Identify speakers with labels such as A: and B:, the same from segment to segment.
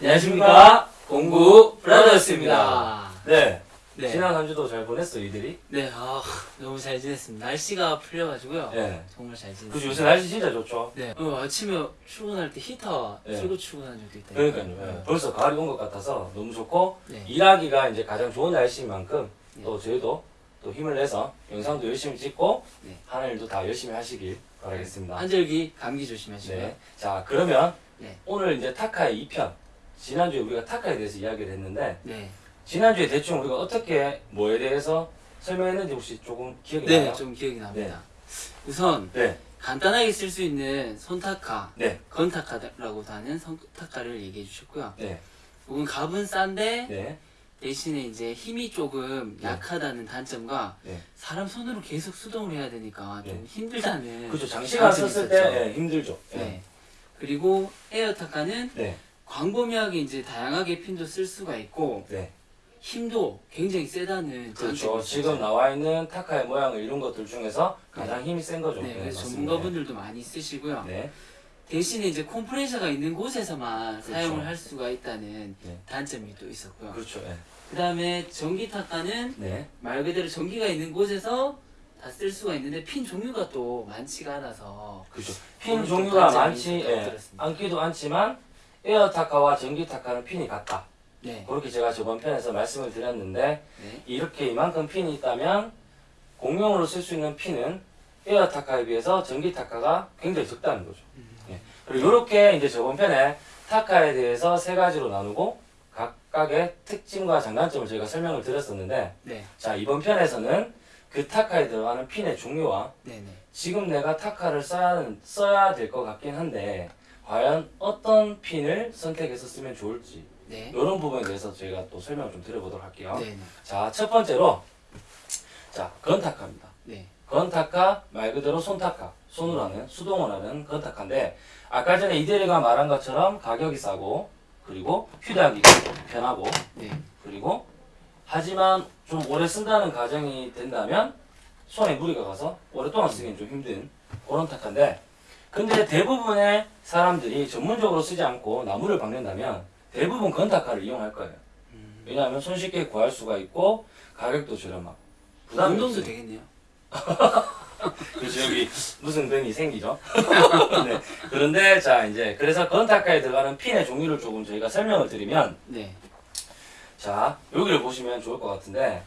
A: 안녕하십니까 공구 브라더스입니다. 네.
B: 네.
A: 지난 한 주도 잘 보냈어 이들이.
B: 네, 아, 너무 잘 지냈습니다. 날씨가 풀려가지고요.
A: 네.
B: 정말 잘 지냈습니다.
A: 그죠 요새 날씨 진짜 좋죠.
B: 네, 어, 아침에 출근할 때 히터
A: 네.
B: 틀고 출근한 적도 있다.
A: 그러니까요. 예. 벌써 가을이 온 것 같아서 너무 좋고
B: 네.
A: 일하기가 이제 가장 좋은 날씨인 만큼
B: 네.
A: 또 저희도 또 힘을 내서 영상도 열심히 찍고
B: 네.
A: 하는 일도 다 열심히 하시길 바라겠습니다.
B: 한절기 감기 조심하시고요.
A: 네. 자 그러면
B: 네.
A: 오늘 이제 타카의 2편 지난주에 우리가 타카에 대해서 이야기를 했는데
B: 네,
A: 지난주에 대충 우리가 어떻게 뭐에 대해서 설명했는지 혹시 조금 기억이
B: 네,
A: 나요?
B: 좀 기억이 납니다. 우선
A: 네.
B: 간단하게 쓸 수 있는 손타카,
A: 네.
B: 건타카라고도 하는 손타카를 얘기해 주셨고요.
A: 네.
B: 이건 값은 싼데
A: 네.
B: 대신에 이제 힘이 조금
A: 네.
B: 약하다는 단점과
A: 네.
B: 사람 손으로 계속 수동을 해야 되니까 좀
A: 네.
B: 힘들다는
A: 그렇죠. 장시간 썼을
B: 있었죠.
A: 때 예, 힘들죠. 예.
B: 네. 그리고 에어타카는
A: 네.
B: 광범위하게 이제 다양하게 핀도 쓸 수가 있고
A: 네.
B: 힘도 굉장히 세다는
A: 그렇죠. 지금. 나와 있는 타카의 모양을 이룬 것들 중에서 가장 힘이 센 거죠.
B: 네, 그래서
A: 맞습니다.
B: 전문가분들도 많이 쓰시고요.
A: 네.
B: 대신에 이제 컴프레셔가 있는 곳에서만
A: 그렇죠.
B: 사용을 할 수가 있다는
A: 네.
B: 단점이 또 있었고요.
A: 그렇죠. 예.
B: 그 다음에 전기 타카는
A: 네.
B: 말 그대로 전기가 있는 곳에서 다 쓸 수가 있는데 핀 종류가 또 많지가 않아서
A: 그렇죠. 핀 종류가 많지
B: 않다고
A: 예. 많지도 않지만 에어 타카와 전기 타카는 핀이 같다.
B: 네,
A: 그렇게 제가 저번 편에서 말씀을 드렸는데
B: 네,
A: 이렇게 이만큼 핀이 있다면 공용으로 쓸 수 있는 핀은 에어 타카에 비해서 전기 타카가 굉장히 적다는 거죠.
B: 음.
A: 예. 그리고 이렇게 이제 저번 편에 타카에 대해서 세 가지로 나누고 각각의 특징과 장단점을 저희가 설명을 드렸었는데
B: 네,
A: 자 이번 편에서는 그 타카에 들어가는 핀의 종류와
B: 네, 네.
A: 지금 내가 타카를 써야, 써야 될 것 같긴 한데 과연 어떤 핀을 선택해서 쓰면 좋을지
B: 네,
A: 이런 부분에 대해서 저희가 또 설명을 좀 드려보도록 할게요.
B: 네, 네,
A: 자, 첫 번째로 자, 건타카입니다.
B: 네,
A: 건타카 말 그대로 손타카, 손으로 하는 수동으로 하는 건타카인데 아까 전에 이대리가 말한 것처럼 가격이 싸고 그리고 휴대하기가 편하고
B: 네,
A: 그리고 하지만 좀 오래 쓴다는 가정이 된다면 손에 무리가 가서 오랫동안 쓰기는 좀 힘든 그런 타카인데 근데 대부분의 사람들이 전문적으로 쓰지 않고 나무를 박는다면 대부분 건타카를 이용할 거예요.
B: 음.
A: 왜냐하면 손쉽게 구할 수가 있고 가격도 저렴하고 부담이
B: 운동도. 되겠네요.
A: 그래서 여기 무슨 변이 생기죠. 네. 그런데 자 이제 그래서 건타카에 들어가는 핀의 종류를 조금 저희가 설명을 드리면
B: 네,
A: 자 여기를 보시면 좋을 것 같은데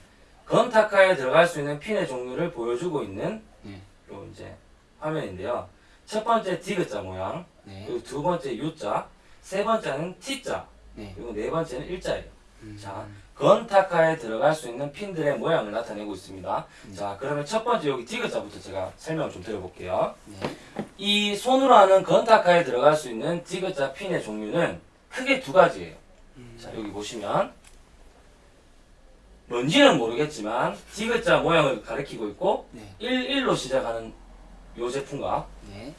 A: 건타카에 들어갈 수 있는 핀의 종류를 보여주고 있는
B: 네,
A: 요 이제 화면인데요. 첫 번째 디귿자 모양,
B: 네,
A: 그리고 두 번째 U자, 세 번째는 T자,
B: 네.
A: 그리고 네 번째는 일자예요.
B: 음.
A: 자, 건타카에 들어갈 수 있는 핀들의 모양을 나타내고 있습니다.
B: 음.
A: 자, 그러면 첫 번째 여기 디귿자부터 제가 설명을 좀 드려볼게요.
B: 네,
A: 이 손으로 하는 건타카에 들어갈 수 있는 디귿자 핀의 종류는 크게 두 가지예요.
B: 음.
A: 자, 여기 보시면 뭔지는 모르겠지만 디귿자 모양을 가리키고 있고
B: 네,
A: 11로 시작하는 요 제품과
B: 네,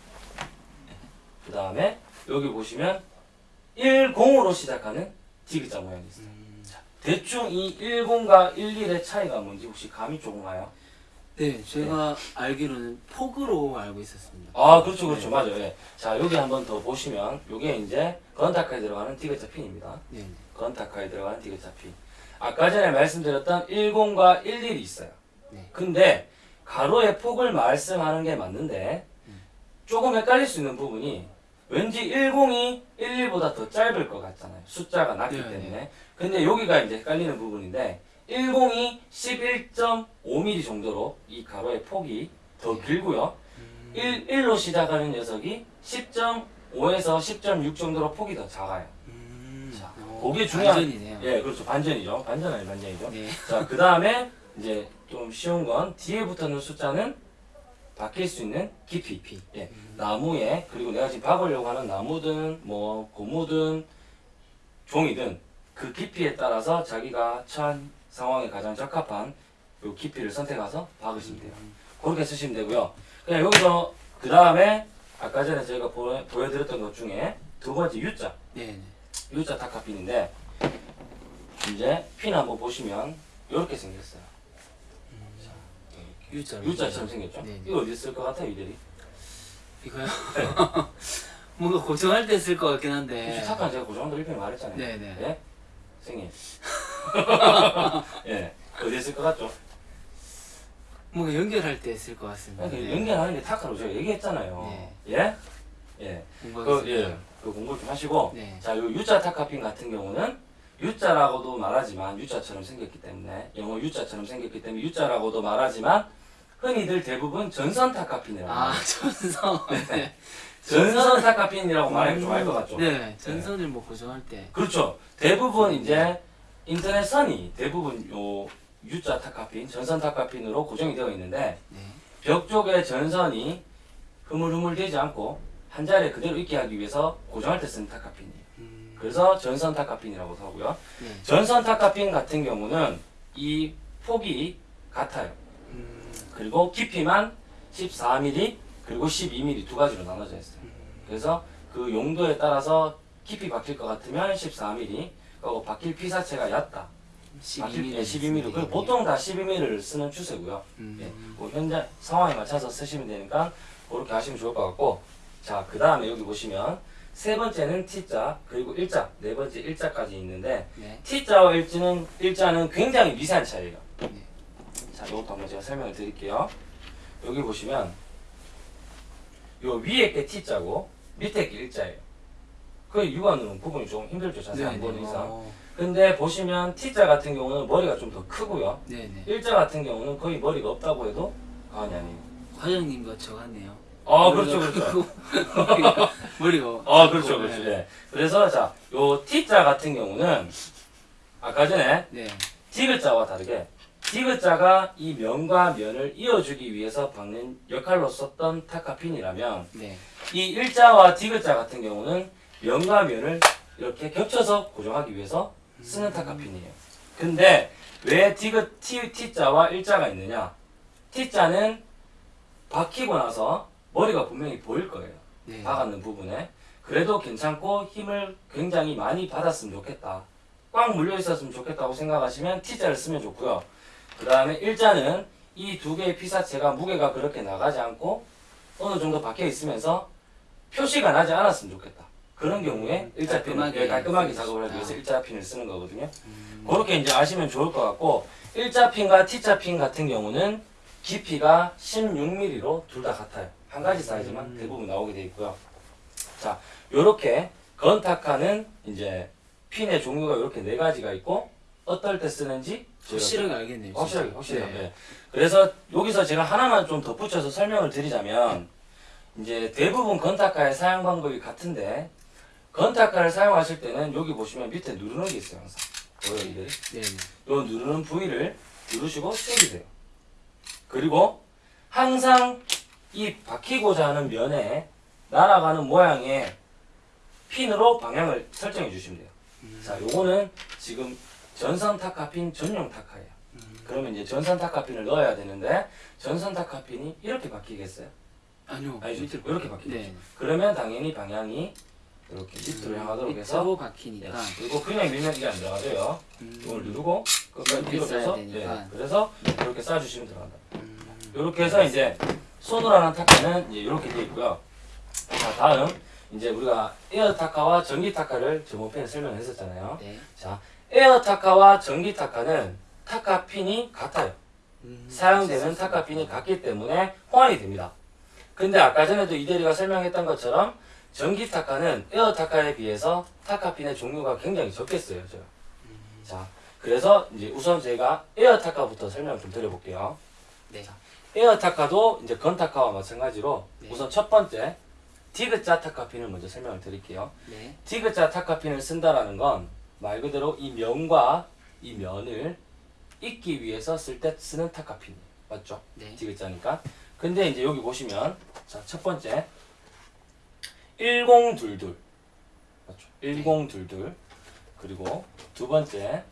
A: 그 다음에 여기 보시면 10으로 시작하는 디귿자 모양이 있어요.
B: 음.
A: 대충 이 10과 11의 차이가 뭔지 혹시 감이 조금 와요?
B: 네, 제가 알기로는 폭으로 알고 있었습니다.
A: 아 그렇죠 그렇죠
B: 네.
A: 맞아요 예. 자 여기 한번 더 보시면 요게 이제 건타카에 들어가는 디귿자 핀입니다
B: 네, 네,
A: 건타카에 들어가는 디귿자 핀 아까 전에 말씀드렸던 10과 11이 있어요
B: 네.
A: 근데 가로의 폭을 말씀하는 게 맞는데
B: 음.
A: 조금 헷갈릴 수 있는 부분이 왠지 10이 11보다 더 짧을 것 같잖아요 숫자가 낮기
B: 네,
A: 때문에 근데 여기가 이제 헷갈리는 부분인데 10이 11.5mm 정도로 이 가로의 폭이 더
B: 네.
A: 길고요
B: 음.
A: 1, 1로 시작하는 녀석이 10.5에서 10.6 정도로 폭이 더 작아요.
B: 음.
A: 자,
B: 어,
A: 그게 중요한-
B: 반전이네요.
A: 예, 그렇죠. 반전이죠. 반전 아니 반전이죠.
B: 네,
A: 자, 그 다음에 이제 좀 쉬운 건 뒤에 붙어있는 숫자는 바뀔 수 있는 깊이.
B: 깊이.
A: 예,
B: 음.
A: 나무에 그리고 내가 지금 박으려고 하는 나무든 뭐 고무든 종이든 그 깊이에 따라서 자기가 처한 상황에 가장 적합한 요 깊이를 선택해서 박으시면 돼요.
B: 음.
A: 그렇게 쓰시면 되고요. 그냥 여기서 그 다음에 아까 전에 저희가 보, 보여드렸던 것 중에 두 번째 U자
B: 네, 네.
A: U자 타카핀인데 이제 핀 한번 보시면 이렇게 생겼어요.
B: U자.
A: U자처럼 생겼죠?
B: 네, 네.
A: 이거 어디 쓸 것 같아요, 이들이?
B: 이거요? 뭔가 고정할 때 쓸 것 같긴 한데.
A: 혹시 타카는 제가 고정한다고 일편에 말했잖아요.
B: 네네.
A: 예? 생일. 예. 어디에 쓸 것 같죠?
B: 뭔가 연결할 때 쓸 것 같습니다.
A: 그러니까 연결하는 게 타카로 제가 얘기했잖아요.
B: 네.
A: 예? 예. 그, 예. 그 공부 좀 하시고.
B: 네.
A: 자, 요 U자 타카핀 같은 경우는 U자라고도 말하지만 U자처럼 생겼기 때문에 영어 U자처럼 생겼기 때문에 U자라고도 말하지만 흔히들 대부분 전선 타카핀이라고
B: 아. 전선. 네.
A: 전선 타카핀이라고 말하면 좀알 것 같죠?
B: 네. 전선을 뭐 고정할 때.
A: 그렇죠. 대부분 이제 인터넷 선이 대부분 요 U자 타카핀, 전선 타카핀으로 고정이 되어 있는데
B: 네.
A: 벽 쪽에 전선이 흐물흐물 되지 않고 한 자리에 그대로 있게 하기 위해서 고정할 때 쓰는 타카핀이에요.
B: 음.
A: 그래서 전선 타카핀이라고 하고요.
B: 네.
A: 전선 타카핀 같은 경우는 이 폭이 같아요.
B: 음.
A: 그리고 깊이만 14mm 그리고 12mm 두 가지로 나눠져 있어요.
B: 음.
A: 그래서 그 용도에 따라서 깊이 박힐 것 같으면 14mm, 그리고 박힐 피사체가 얕다. 박힐
B: 12mm.
A: 예, 12mm. 그 보통 다 12mm를 쓰는 추세고요.
B: 음.
A: 예, 뭐 현재 상황에 맞춰서 쓰시면 되니까 그렇게 하시면 좋을 것 같고 자 그 다음에 여기 보시면 세 번째는 T자 그리고 일자 네 번째 일자까지 있는데
B: 네.
A: T자와 일자는 일자는 굉장히 미세한 차이예요.
B: 네.
A: 자 이것도 한번 제가 설명을 드릴게요. 여기 보시면 요 위에 게 T자고 밑에 게 일자예요. 그 육안으로는 구분이 좀 힘들죠 자세히 안 보는 이상.
B: 어.
A: 근데 보시면 T자 같은 경우는 머리가 좀 더 크고요.
B: 네네.
A: 일자 같은 경우는 거의 머리가 없다고 해도 과언이 아니에요.
B: 과장님과 저 같네요.
A: 아 그렇죠 그렇죠.
B: 머리가.
A: 아 그렇죠 그렇죠.
B: 네.
A: 예. 그래서 자 요 T자 같은 경우는 아까 전에
B: 네.
A: 디귿자와 다르게 디귿자가 이 면과 면을 이어주기 위해서 박는 역할로 썼던 타카핀이라면
B: 네.
A: 이 일자와 디귿자 같은 경우는 면과 면을 이렇게 겹쳐서 고정하기 위해서 쓰는 타카핀이에요. 근데 왜 디귿 T, T자와 일자가 있느냐? T자는 박히고 나서 머리가 분명히 보일 거예요.
B: 네.
A: 박았는 부분에 그래도 괜찮고 힘을 굉장히 많이 받았으면 좋겠다. 꽉 물려 있었으면 좋겠다고 생각하시면 T자를 쓰면 좋고요. 그 다음에 일자는 이 두 개의 피사체가 무게가 그렇게 나가지 않고 어느 정도 박혀 있으면서 표시가 나지 않았으면 좋겠다. 그런 경우에 일자핀을
B: 깔끔하게
A: 깔끔하게, 깔끔하게. 작업을 하기 위해서 일자핀을 쓰는 거거든요.
B: 음.
A: 그렇게 이제 아시면 좋을 것 같고 일자핀과 T자핀 같은 경우는 깊이가 16mm로 둘 다 같아요. 한 가지 사이즈만
B: 음.
A: 대부분 나오게 돼 있고요. 자, 요렇게 건타카는 이제 핀의 종류가 이렇게 네 가지가 있고 어떨 때 쓰는지
B: 확실하게 알겠네요.
A: 확실하게. 확실해요.
B: 네.
A: 네. 그래서 여기서 제가 하나만 좀 덧붙여서 설명을 드리자면 이제 대부분 건타카의 사용 방법이 같은데 건타카를 사용하실 때는 여기 보시면 밑에 누르는 게 있어요 항상 보여 이들이
B: 네. 네.
A: 요 누르는 부위를 누르시고 땡기세요. 그리고 항상 이 박히고자 하는 면에 날아가는 모양의 핀으로 방향을 설정해 주시면 돼요.
B: 음.
A: 자, 요거는 지금 전선 타카핀 전용 타카예요.
B: 음.
A: 그러면 이제 전선 타카핀을 넣어야 되는데 전선 타카핀이 이렇게 박히겠어요?
B: 아니요.
A: 아니죠.
B: 밑으로
A: 이렇게. 박히겠죠.
B: 네.
A: 그러면 당연히 방향이 이렇게 밑으로 향하도록 해서
B: 밑으로
A: 네.
B: 박히니까.
A: 그리고 그냥 밀면 이게 안 들어가져요.
B: 음.
A: 이걸 누르고 끝까지 빼서
B: 되니까.
A: 예, 그래서 이렇게 싸주시면 들어간다.
B: 음.
A: 이렇게 해서 이제 손으로 하는 타카는 이제 이렇게 돼 있고요. 자 다음 이제 우리가 에어 타카와 전기 타카를 저번 편에 설명했었잖아요.
B: 네.
A: 자 에어 타카와 전기 타카는 타카 핀이 같아요.
B: 음.
A: 사용되는 타카 핀이 같기 때문에 호환이 됩니다. 근데 아까 전에도 이대리가 설명했던 것처럼 전기 타카는 에어 타카에 비해서 타카 핀의 종류가 굉장히 적겠어요. 제가. 자, 그래서 이제 우선 제가 에어 타카부터 설명 좀 드려볼게요.
B: 네.
A: 에어 타카도 이제 건 타카와 마찬가지로
B: 네.
A: 우선 첫 번째 디귿자 타카 핀을 먼저 설명을 드릴게요.
B: 네.
A: 디귿자 타카 핀을 쓴다라는 건 말 그대로 이 면과 이 면을 잇기 위해서 쓸 때 쓰는 타카 핀 맞죠?
B: 네.
A: 디귿자니까. 근데 이제 여기 보시면 자 첫 번째 1022 맞죠? 1022 그리고 두 번째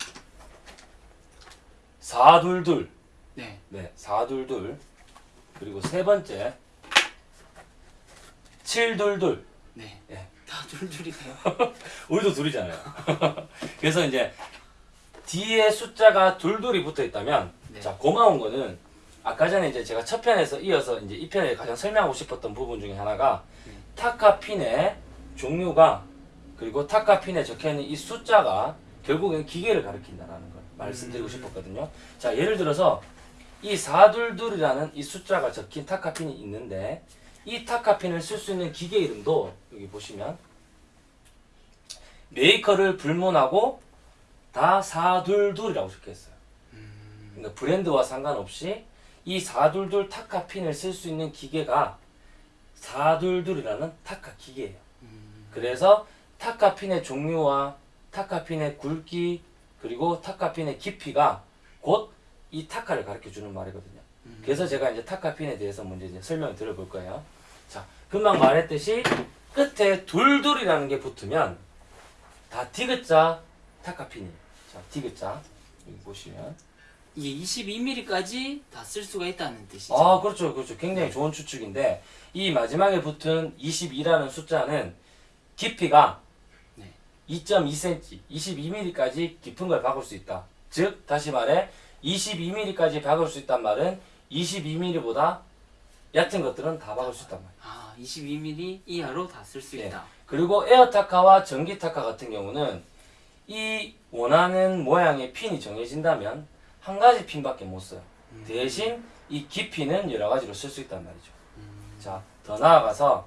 A: 422
B: 네.
A: 네, 422 그리고 세 번째 722
B: 네.
A: 예.
B: 다 둘둘이네요.
A: 우리도 둘이잖아요. 그래서 이제 뒤에 숫자가 둘둘이 붙어 있다면
B: 네.
A: 자 고마운 거는 아까 전에 이제 제가 첫 편에서 이어서 이제 이 편에 가장 설명하고 싶었던 부분 중에 하나가
B: 네.
A: 타카 핀의 종류가 그리고 타카 핀에 적혀 있는 이 숫자가 결국엔 기계를 가리킨다라는 걸 말씀드리고 싶었거든요. 자, 예를 들어서 이 422이라는 이 숫자가 적힌 타카 핀이 있는데 이 타카 핀을 쓸 수 있는 기계 이름도 여기 보시면 메이커를 불문하고 다 422이라고 적혀 있어요. 그러니까 브랜드와 상관없이 이422 타카 핀을 쓸 수 있는 기계가 422이라는 타카 기계예요. 그래서 타카 핀의 종류와 타카 핀의 굵기 그리고 타카 핀의 깊이가 곧 이 타카를 가르쳐 주는 말이거든요. 그래서 제가 이제 타카 핀에 대해서 먼저 이제 설명을 드려볼 거예요. 자, 금방 말했듯이 끝에 둘둘이라는 게 붙으면 다 디귿자 타카 핀이에요. 자, 디귿자 여기 보시면
B: 이게 22mm까지 다 쓸 수가 있다는 뜻이죠.
A: 아, 그렇죠. 그렇죠. 굉장히 좋은 추측인데 이 마지막에 붙은 22라는 숫자는 깊이가
B: 네.
A: 2.2cm, 22mm까지 깊은 걸 박을 수 있다. 즉, 다시 말해 22mm까지 박을 수 있단 말은 22mm보다 얕은 것들은 다 박을 수 있단 말이야.
B: 아, 22mm 이하로 다 쓸수
A: 예.
B: 있다.
A: 그리고 에어타카와 전기타카 같은 경우는 이 원하는 모양의 핀이 정해진다면 한 가지 핀밖에 못 써요. 대신 이 깊이는 여러 가지로 쓸 수 있단 말이죠. 자, 더 나아가서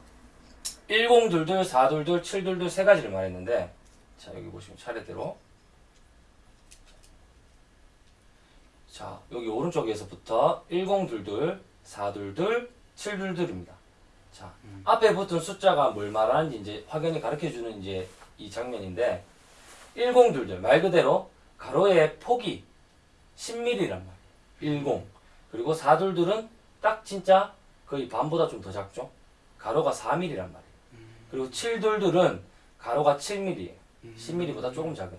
A: 1022, 422, 722 세 가지를 말했는데 자, 여기 보시면 차례대로 자, 여기 오른쪽에서부터 1022, 422, 722입니다. 자, 앞에 붙은 숫자가 뭘 말하는지 이제 확연히 가르쳐 주는 이제 이 장면인데 1022, 말 그대로 가로의 폭이 10mm란 말이에요. 10. 그리고 422은 딱 진짜 거의 반보다 좀 더 작죠. 가로가 4mm란 말이에요. 그리고 722은 가로가 7mm예요. 10mm보다 조금 작은.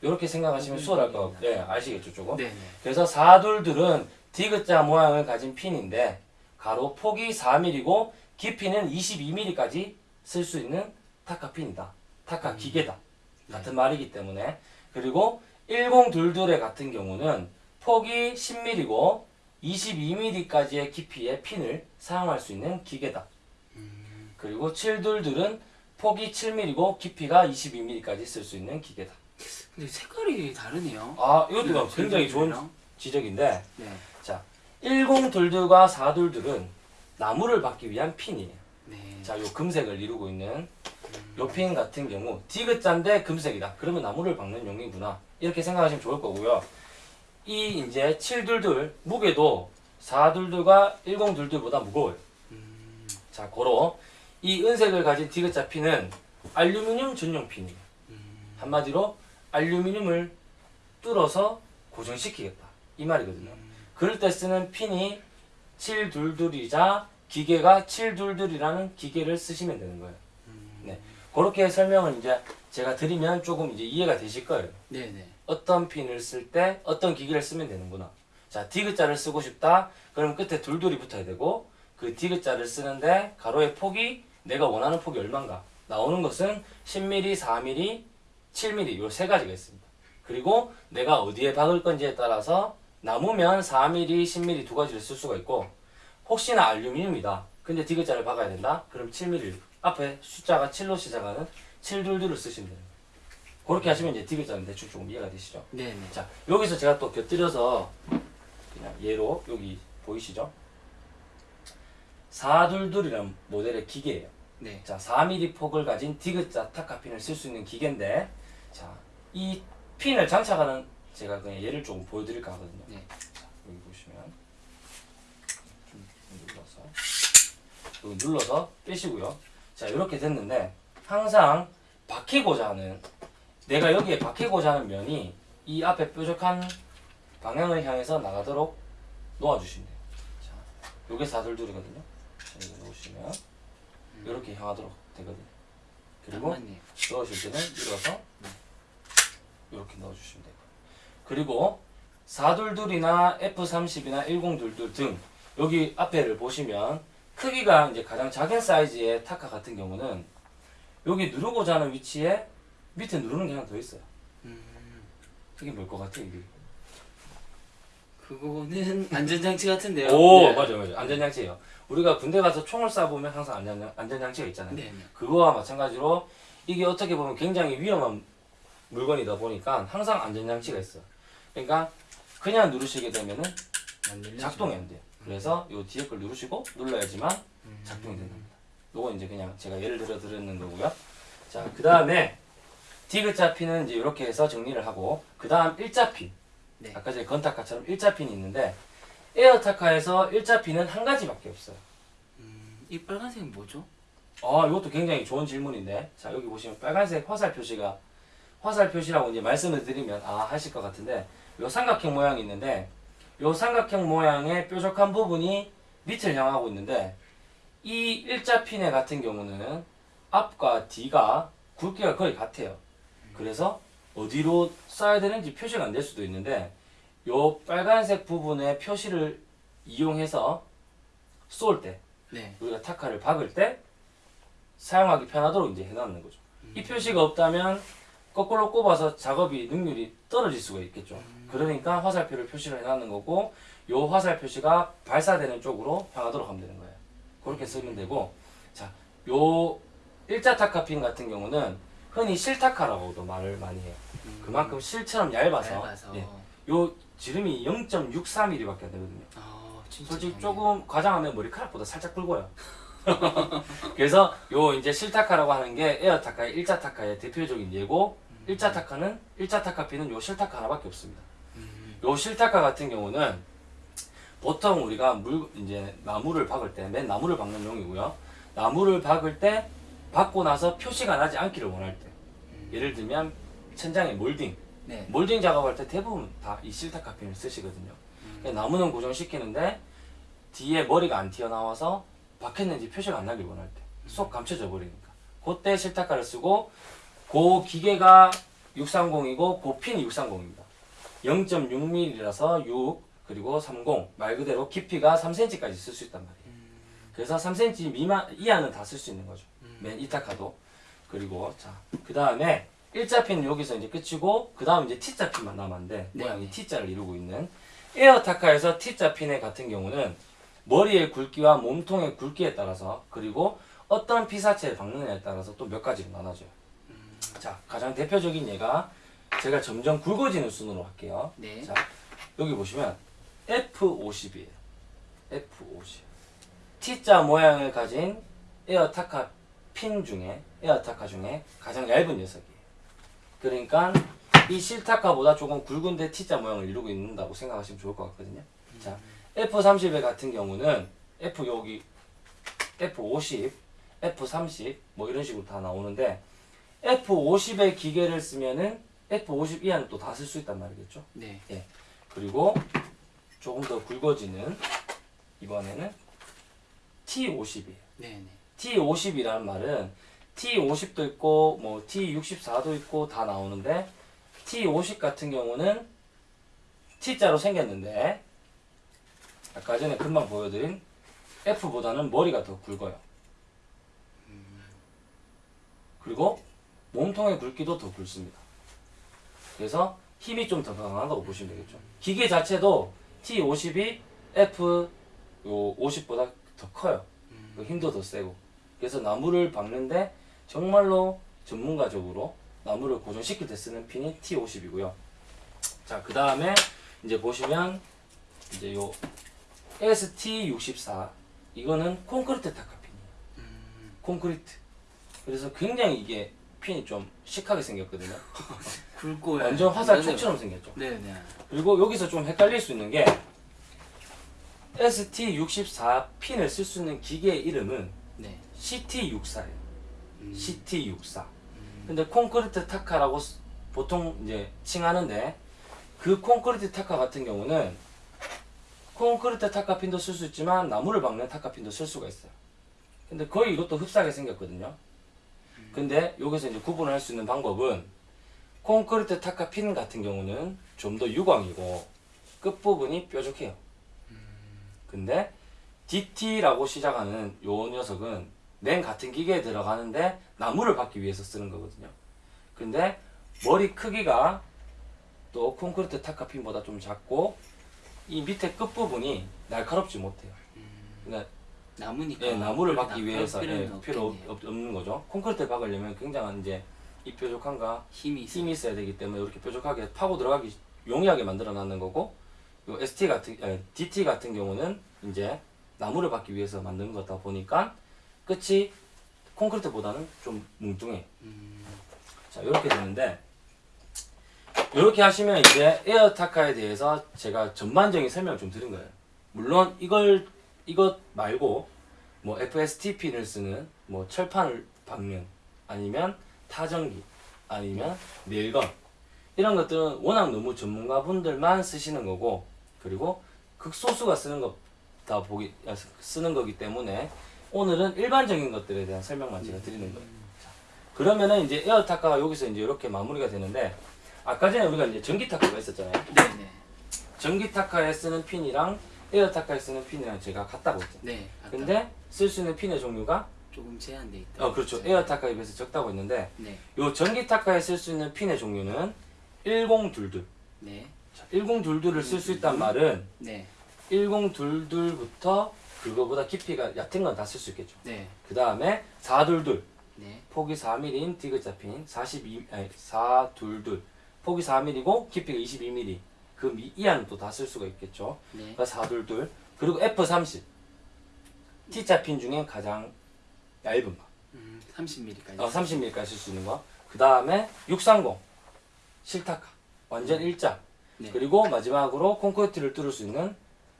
A: 이렇게 생각하시면 수월할 것 같고, 예, 아시겠죠, 조금?
B: 네네.
A: 그래서 4둘둘은 디귿자 모양을 가진 핀인데 가로 폭이 4mm고 깊이는 22mm까지 쓸 수 있는 타카 핀이다. 타카 기계다. 같은 말이기 때문에 그리고 1022의 같은 경우는 폭이 10mm고 22mm까지의 깊이의 핀을 사용할 수 있는 기계다. 그리고 722은 폭이 7mm고 깊이가 22mm까지 쓸 수 있는 기계다.
B: 근데 색깔이 다르네요.
A: 아, 이것도 굉장히 좋은. 지적인데
B: 네.
A: 자, 1022과 422은 나무를 받기 위한 핀이에요.
B: 네.
A: 자, 요 금색을 이루고 있는 요핀 같은 경우 디귿자인데 금색이다. 그러면 나무를 박는 용이구나. 이렇게 생각하시면 좋을 거고요. 이 이제 722 무게도 422가 1022보다 무거워요. 자, 고로 이 은색을 가진 디귿자 핀은 알루미늄 전용 핀이에요. 한마디로 알루미늄을 뚫어서 고정시키겠다. 이 말이거든요. 그럴 때 쓰는 핀이 722이자 기계가 722이라는 기계를 쓰시면 되는 거예요. 네. 그렇게 설명을 이제 제가 드리면 조금 이제 이해가 되실 거예요.
B: 네네.
A: 어떤 핀을 쓸 때 어떤 기계를 쓰면 되는구나. 자, 디귿자를 쓰고 싶다. 그럼 끝에 둘둘이 붙어야 되고 그 디귿자를 쓰는데 가로의 폭이 내가 원하는 폭이 얼마인가? 나오는 것은 10mm, 4mm, 7mm 요 세 가지가 있습니다. 그리고 내가 어디에 박을 건지에 따라서 나무면 4mm, 10mm 두 가지를 쓸 수가 있고 혹시나 알루미늄이다. 근데 디귿자를 박아야 된다. 그럼 7mm 앞에 숫자가 7로 시작하는 722를 쓰시면 돼요. 그렇게 하시면 이제 디귿자는 대충 조금 이해가 되시죠?
B: 네네.
A: 자, 여기서 제가 또 곁들여서 그냥 예로 여기 보이시죠? 422이라는 모델의 기계예요.
B: 네.
A: 자, 4mm 폭을 가진 디귿자 타카핀을 쓸 수 있는 기계인데 자, 이 핀을 장착하는 제가 그냥 예를 조금 보여드릴까 하거든요.
B: 네.
A: 자, 여기 보시면 좀 눌러서 여기 눌러서 빼시고요. 자, 이렇게 됐는데 항상 박히고자 하는 내가 여기에 박히고자 하는 면이 이 앞에 뾰족한 방향을 향해서 나가도록 놓아주시면 돼요. 자, 요게 422이거든요. 자, 이거 놓으시면 이렇게 향하도록 되거든요. 그리고. 넣으실 때는 밀어서 이렇게 넣어주시면 돼요. 그리고 422이나 F30이나 1022 등 여기 앞에를 보시면 크기가 이제 가장 작은 사이즈의 타카 같은 경우는 여기 누르고자 하는 위치에 밑에 누르는 게 하나 더 있어요.
B: 음,
A: 이게 뭘 것 같아요, 이게?
B: 그거는 안전장치 같은데요.
A: 오
B: 네.
A: 맞아요 맞아요 안전장치예요. 우리가 군대 가서 총을 쏴보면 항상 안전, 안전장치가 있잖아요.
B: 네, 네.
A: 그거와 마찬가지로 이게 어떻게 보면 굉장히 위험한 물건이다 보니까 항상 안전장치가 있어요. 그러니까 그냥 누르시게 되면은. 작동이 안 돼요. 그래서 요 뒤에 걸 누르시고 눌러야지만
B: 음.
A: 작동이 된답니다. 요건 이제 그냥 제가 예를 들어 드리는 거고요. 자, 그 다음에 디귿자 핀은 이제 이렇게 해서 정리를 하고 그 다음 일자 핀.
B: 네.
A: 아까 전에 건타카처럼 일자 핀이 있는데 에어타카에서 일자 핀은 한 가지밖에 없어요.
B: 음, 이 빨간색은 뭐죠?
A: 아, 이것도 굉장히 좋은 질문인데. 자, 여기 보시면 빨간색 화살 표시가 화살 표시라고 이제 말씀을 드리면 아, 하실 것 같은데 요 삼각형 모양이 있는데 요 삼각형 모양의 뾰족한 부분이 밑을 향하고 있는데 이 일자 핀의 같은 경우는 앞과 뒤가 굵기가 거의 같아요. 그래서 어디로 쏴야 되는지 표시가 안 될 수도 있는데 요 빨간색 부분의 표시를 이용해서 쏠 때
B: 네.
A: 우리가 타카를 박을 때 사용하기 편하도록 이제 해놨는 거죠. 이 표시가 없다면 거꾸로 꼽아서 작업이 능률이 떨어질 수가 있겠죠. 그러니까 화살표를 표시를 해놨는 거고 요 화살 표시가 발사되는 쪽으로 향하도록 하면 되는 거예요. 그렇게 쓰면 되고 자, 요 일자 타카핀 같은 경우는 흔히 실타카라고도 말을 많이 해요. 그만큼 실처럼 얇아서,
B: 얇아서.
A: 예, 요 지름이 0.63mm밖에 안 되거든요.
B: 아,
A: 솔직히
B: 좋네.
A: 조금 과장하면 머리카락보다 살짝 굵어요. 그래서 요 이제 실타카라고 하는 게 에어 타카의 일자 타카의 대표적인 예고 일자 타카는 일자 타카핀은 요 실타카 하나밖에 없습니다.
B: 음,
A: 요 실타카 같은 경우는 보통 우리가 물 이제 나무를 박을 때 맨 나무를 박는 용이고요. 나무를 박을 때 박고 나서 표시가 나지 않기를 원할 때 예를 들면 천장에 몰딩
B: 네.
A: 몰딩 작업할 때 대부분 다 이 실타카 핀을 쓰시거든요. 그러니까 나무는 고정시키는데 뒤에 머리가 안 튀어나와서 박혔는지 표시가 안 나길 원할 때 쏙 감춰져 버리니까 그때 실타카를 쓰고 그 기계가 630이고 그 핀이 630입니다. 0.6mm라서 6 그리고 30 말 그대로 깊이가 3cm까지 쓸 수 있단 말이에요. 그래서 3cm 미만 이하는 다 쓸 수 있는 거죠. 맨 이타카도 그리고 자그 다음에 일자핀 여기서 이제 끝이고 그 다음 이제 T자 핀만 남았는데
B: 네.
A: 모양이 T자를 이루고 있는 에어타카에서 T자 핀의 같은 경우는 머리의 굵기와 몸통의 굵기에 따라서 그리고 어떤 피사체를 박느냐에 따라서 또 몇 가지로 나눠져요. 자 가장 대표적인 예가 제가 점점 굵어지는 순으로 할게요.
B: 네.
A: 자 여기 보시면 F50이에요. F50. T자 모양을 가진 에어타카 핀 중에 에어타카 중에 가장 얇은 녀석이에요. 그러니까 이 실타카보다 조금 굵은데 T자 모양을 이루고 있는다고 생각하시면 좋을 것 같거든요. 자 F30의 같은 경우는 F 여기 F50, F30 뭐 이런 식으로 다 나오는데 F50의 기계를 쓰면은 F50 이하는 또 다 쓸 수 있단 말이겠죠.
B: 네.
A: 그리고 조금 더 굵어지는 이번에는 T50이에요.
B: 네. 네.
A: T50이라는 말은 T50도 있고 뭐 T64도 있고 다 나오는데 T50 같은 경우는 T자로 생겼는데 아까 전에 금방 보여드린 F보다는 머리가 더 굵어요. 그리고 몸통의 굵기도 더 굵습니다. 그래서 힘이 좀 더 강하다고 보시면 되겠죠. 기계 자체도 T50이 F 요 50보다 더 커요. 그 힘도 더 세고. 그래서 나무를 박는데 정말로 전문가적으로 나무를 고정시킬 때 쓰는 핀이 T50이고요. 자, 그 다음에 이제 보시면 이제 요 ST64 이거는 콘크리트 타카 핀이에요. 콘크리트. 그래서 굉장히 이게 핀이 좀 시크하게 생겼거든요.
B: 굵고
A: 완전 화살
B: 네.
A: 촉처럼 생겼죠.
B: 네, 네.
A: 그리고 여기서 좀 헷갈릴 수 있는 게 ST64 핀을 쓸 수 있는 기계의 이름은
B: 네.
A: CT64예요.
B: 음.
A: CT64. 근데 콘크리트 타카라고 쓰- 보통 이제 칭하는데 그 콘크리트 타카 같은 경우는 콘크리트 타카 핀도 쓸 수 있지만 나무를 박는 타카 핀도 쓸 수가 있어요. 근데 거의 이것도 흡사하게 생겼거든요. 근데 여기서 이제 구분을 할 수 있는 방법은 콘크리트 타카 핀 같은 경우는 좀 더 유광이고 끝부분이 뾰족해요. 근데 DT라고 시작하는 요 녀석은 맨 같은 기계에 들어가는데 나무를 받기 위해서 쓰는 거거든요. 근데 머리 크기가 또 콘크리트 타카핀보다 좀 작고 이 밑에 끝 부분이 날카롭지 못해요.
B: 음,
A: 그러니까
B: 나무니까.
A: 예, 나무를 박기
B: 나-
A: 위해서 예, 필요.
B: 없,
A: 없는 거죠. 콘크리트 박으려면 굉장한 이제 이 뾰족함과
B: 힘이 있어.
A: 힘이 있어야 되기 때문에 이렇게 뾰족하게 파고 들어가기 용이하게 만들어 놨는 거고 요 ST 같은 아니, DT 같은 경우는 이제 나무를 받기 위해서 만든 거다 보니까 끝이 콘크리트보다는 좀 뭉뚱해.
B: 음,
A: 자 이렇게 되는데 이렇게 하시면 이제 에어타카에 대해서 제가 전반적인 설명을 좀 드린 거예요. 물론 이걸 이것 말고 뭐 FSTP를 쓰는 뭐 철판을 박는 아니면 타정기 아니면 nail gun 이런 것들은 워낙 너무 전문가분들만 쓰시는 거고 그리고 극소수가 쓰는 거다 보기 아, 쓰는 거기 때문에 오늘은 일반적인 것들에 대한 설명만 제가 드리는 거예요. 자, 그러면은 이제 에어 타카가 여기서 이제 이렇게 마무리가 되는데 아까 전에 우리가 이제 전기 타카가 있었잖아요.
B: 네네.
A: 전기 타카에 쓰는 핀이랑 에어 타카에 쓰는 핀이랑 제가 같다고 했죠.
B: 네. 아까
A: 근데 쓸 수 있는 핀의 종류가
B: 조금 제한돼 있다.
A: 어 그렇죠. 에어 타카에 비해서 적다고 했는데
B: 네.
A: 요 전기 타카에 쓸 수 있는 핀의 종류는 1022.
B: 네.
A: 자, 1022를 쓸 수 있단 말은
B: 네.
A: 1022부터 그거보다 깊이가 얕은 건 다 쓸 수 있겠죠.
B: 네.
A: 그 다음에 422
B: 네.
A: 폭이 4mm인 디귿자 핀 42, 아니 422 폭이 4mm고 깊이가 22mm 그 미, 이하는 또 다 쓸 수가 있겠죠.
B: 네.
A: 그러니까 422 그리고 F30 T자 핀 중에 가장 얇은 거
B: 음, 30mm까지.
A: 어, 30mm까지 쓸 수 있는 거. 그 다음에 630 실타카 완전 일자.
B: 네.
A: 그리고 마지막으로 콘크리트를 뚫을 수 있는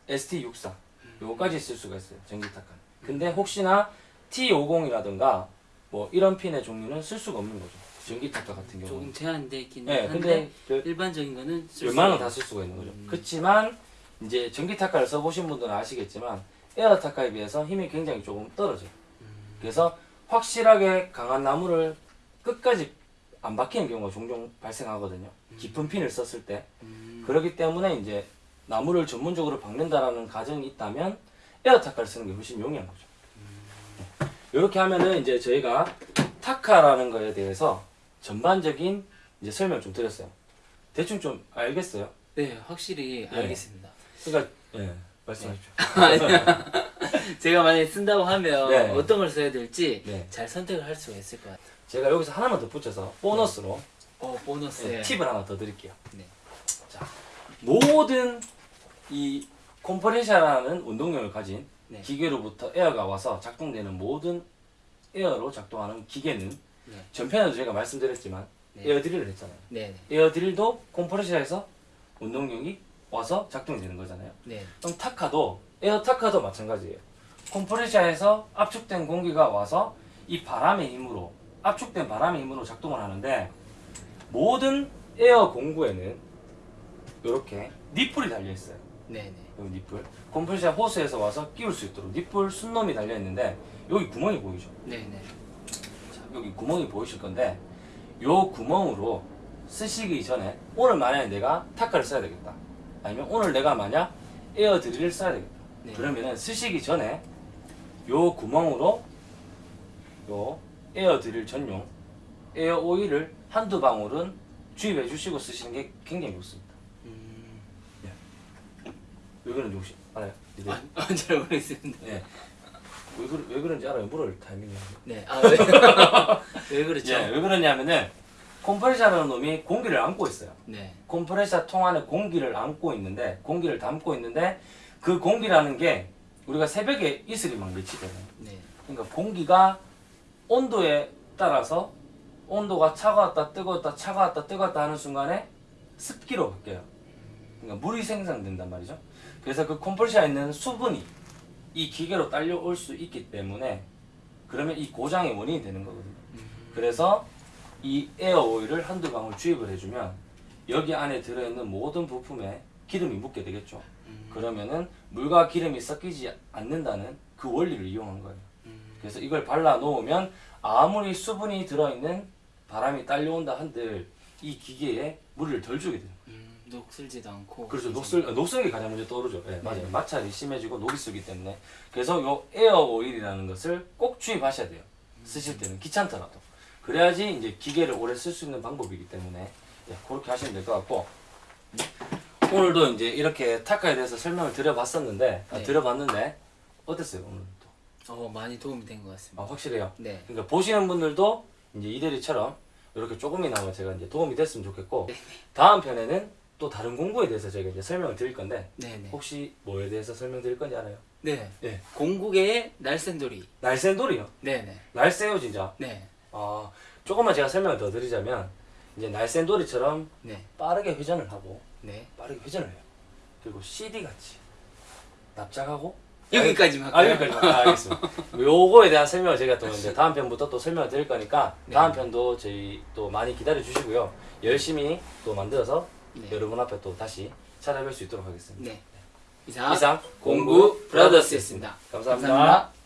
A: ST63 요거까지 쓸 수가 있어요 전기타카. 근데 혹시나 T50이라든가 뭐 이런 핀의 종류는 쓸 수가 없는 거죠. 전기타카 같은 경우는.
B: 조금 제한돼 있긴
A: 네,
B: 한데
A: 근데 그
B: 일반적인 거는 쓸
A: 웬만하면
B: 수
A: 다 쓸 수가 있는 거죠.
B: 음.
A: 그렇지만 이제 전기 타카를 써보신 분들은 아시겠지만 에어 타카에 비해서 힘이 굉장히 조금 떨어져요.
B: 음.
A: 그래서 확실하게 강한 나무를 끝까지 안 박히는 경우가 종종 발생하거든요. 깊은 핀을 썼을 때.
B: 음,
A: 그렇기 때문에 이제 나무를 전문적으로 박는다라는 가정이 있다면 에어 타카를 쓰는 게 훨씬 용이한 거죠. 이렇게 하면은 이제 저희가 타카라는 거에 대해서 전반적인 이제 설명 좀 드렸어요. 대충 좀 알겠어요?
B: 네, 확실히
A: 네.
B: 알겠습니다.
A: 그러니까 예 말씀하십시오.
B: 제가 만약에 쓴다고 하면
A: 네.
B: 어떤 걸 써야 될지
A: 네.
B: 잘 선택을 할 수가 있을 것 같아요.
A: 제가 여기서 하나만 더 붙여서 보너스로
B: 어, 보너스.
A: 예, 팁을 하나 더 드릴게요.
B: 네.
A: 자, 모든 이 컴프레셔라는 운동력을 가진
B: 네.
A: 기계로부터 에어가 와서 작동되는 모든 에어로 작동하는 기계는
B: 네.
A: 전편에도 제가 말씀드렸지만
B: 네.
A: 에어드릴을 했잖아요.
B: 네,
A: 에어드릴도 컴프레셔에서 운동력이 와서 작동이 되는 거잖아요.
B: 네.
A: 그럼 타카도 에어 타카도 마찬가지예요. 컴프레셔에서 압축된 공기가 와서 이 바람의 힘으로 압축된 바람의 힘으로 작동을 하는데 모든 에어 공구에는 이렇게 니플이 달려 있어요.
B: 네, 네.
A: 여기 니플. 컴프레셔 호스에서 와서 끼울 수 있도록 nipple 숫놈이 달려 있는데 여기 구멍이 보이죠?
B: 네, 네.
A: 자, 여기 구멍이 보이실 건데 요 구멍으로 쓰시기 전에 오늘 만약에 내가 타카를 써야 되겠다. 아니면 오늘 내가 만약 에어 드릴을 써야 되겠다.
B: 네.
A: 그러면은 쓰시기 전에 요 구멍으로 요 에어 드릴 전용 에어 오일을 한두 방울은 주입해 주시고 쓰시는 게 굉장히 좋습니다.
B: 음.
A: 왜 그런지 혹시 알아요? 이제
B: 아, 아, 잘 모르겠습니다.
A: 예. 왜, 그러, 왜 그런지 알아요? 물을 타이밍이.
B: 네. 아, 왜? 왜 그렇죠?
A: 예, 왜 그러냐면은 컴프레셔라는 놈이 공기를 안고 있어요.
B: 네.
A: 컴프레셔 통 안에 공기를 안고 있는데 공기를 담고 있는데 그 공기라는 게 우리가 새벽에 이슬이 막 맺히잖아요.
B: 네.
A: 그러니까 공기가 온도에 따라서 온도가 차가웠다 뜨거웠다 차가웠다 뜨거웠다 하는 순간에 습기로 바뀌어요. 그러니까 물이 생성된단 말이죠. 그래서 그 컴프레셔에 있는 수분이 이 기계로 딸려올 수 있기 때문에 그러면 이 고장의 원인이 되는 거거든요. 그래서 이 에어 오일을 한두 방울 주입을 해주면 여기 안에 들어있는 모든 부품에 기름이 묻게 되겠죠.
B: 음.
A: 그러면은 물과 기름이 섞이지 않는다는 그 원리를 이용한 거예요.
B: 음.
A: 그래서 이걸 발라 놓으면 아무리 수분이 들어있는 바람이 딸려온다 한들 이 기계에 물을 덜 주게 돼요.
B: 음, 녹슬지도 않고.
A: 그렇죠. 녹슬 어, 녹슬기 가장 먼저 떠오르죠. 예,
B: 네.
A: 맞아요. 마찰이 심해지고 녹이 쓰기 때문에 그래서 요 에어 오일이라는 것을 꼭 주입하셔야 돼요. 쓰실 때는 귀찮더라도 그래야지 이제 기계를 오래 쓸 수 있는 방법이기 때문에 예, 그렇게 하시면 될 것 같고 오늘도 이제 이렇게 타카에 대해서 설명을 드려봤었는데 아,
B: 네.
A: 드려봤는데 어땠어요 오늘 또?
B: 어, 많이 도움이 된 것 같습니다.
A: 아 확실해요.
B: 네.
A: 그러니까 보시는 분들도 이제 이대리처럼 이렇게 조금이나마 제가 이제 도움이 됐으면 좋겠고 다음 편에는 또 다른 공구에 대해서 제가 이제 설명을 드릴 건데
B: 네네.
A: 혹시 뭐에 대해서 설명드릴 건지 알아요?
B: 네.
A: 예.
B: 공국의 날쌘돌이.
A: 날쌘돌이요.
B: 네네.
A: 날쌘요 진짜.
B: 네.
A: 아 조금만 제가 설명을 더 드리자면 이제 날쌘돌이처럼
B: 네.
A: 빠르게 회전을 하고
B: 네.
A: 빠르게 회전을 해요. 그리고 CD 같이 납작하고
B: 여기까지만
A: 아 여기까지 아, 알겠습니다. 요거에 대한 설명을 제가 또 이제 다음 편부터 또 설명을 드릴 거니까
B: 네.
A: 다음 편도 저희 또 많이 기다려 주시고요. 열심히 또 만들어서
B: 네.
A: 여러분 앞에 또 다시 찾아뵐 수 있도록 하겠습니다.
B: 네. 이상,
A: 이상
B: 공부 브라더스였습니다.
A: 감사합니다.
B: 감사합니다.